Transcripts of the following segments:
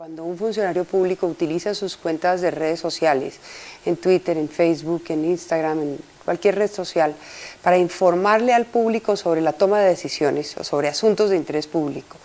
Cuando un funcionario público utiliza sus cuentas de redes sociales, en Twitter, en Facebook, en Instagram, en cualquier red social, para informarle al público sobre la toma de decisiones o sobre asuntos de interés público,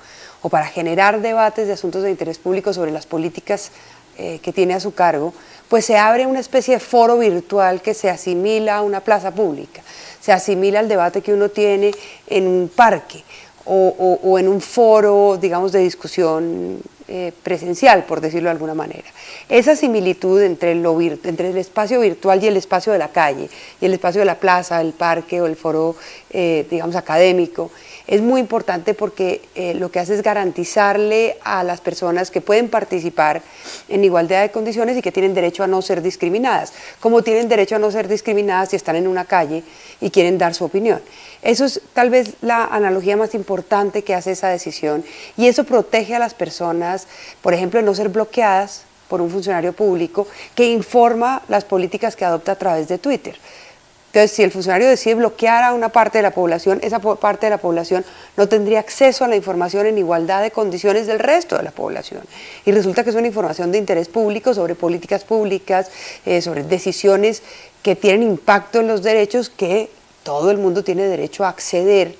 o para generar debates de asuntos de interés público sobre las políticas eh, que tiene a su cargo, pues se abre una especie de foro virtual que se asimila a una plaza pública, se asimila al debate que uno tiene en un parque, o, en un foro, digamos, de discusión eh, presencial, por decirlo de alguna manera. Esa similitud entre, entre el espacio virtual y el espacio de la calle, y el espacio de la plaza, el parque o el foro, eh, digamos, académico, es muy importante porque eh, lo que hace es garantizarle a las personas que pueden participar en igualdad de condiciones y que tienen derecho a no ser discriminadas, como tienen derecho a no ser discriminadas si están en una calle y quieren dar su opinión. Eso es tal vez la analogía más importante que hace esa decisión y eso protege a las personas, por ejemplo, no ser bloqueadas por un funcionario público que informa las políticas que adopta a través de Twitter. Entonces, si el funcionario decide bloquear a una parte de la población, esa parte de la población no tendría acceso a la información en igualdad de condiciones del resto de la población. Y resulta que es una información de interés público sobre políticas públicas, eh, sobre decisiones que tienen impacto en los derechos que todo el mundo tiene derecho a acceder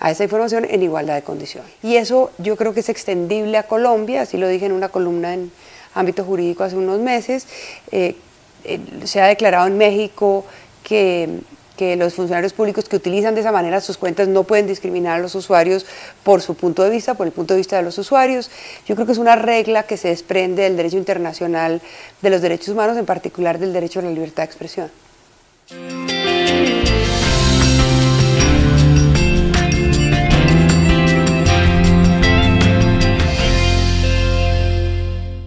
a esa información en igualdad de condiciones. Y eso yo creo que es extendible a Colombia, así lo dije en una columna en ámbito jurídico hace unos meses, eh, se ha declarado en México que, los funcionarios públicos que utilizan de esa manera sus cuentas no pueden discriminar a los usuarios por su punto de vista, por el punto de vista de los usuarios. Yo creo que es una regla que se desprende del derecho internacional de los derechos humanos, en particular del derecho a la libertad de expresión.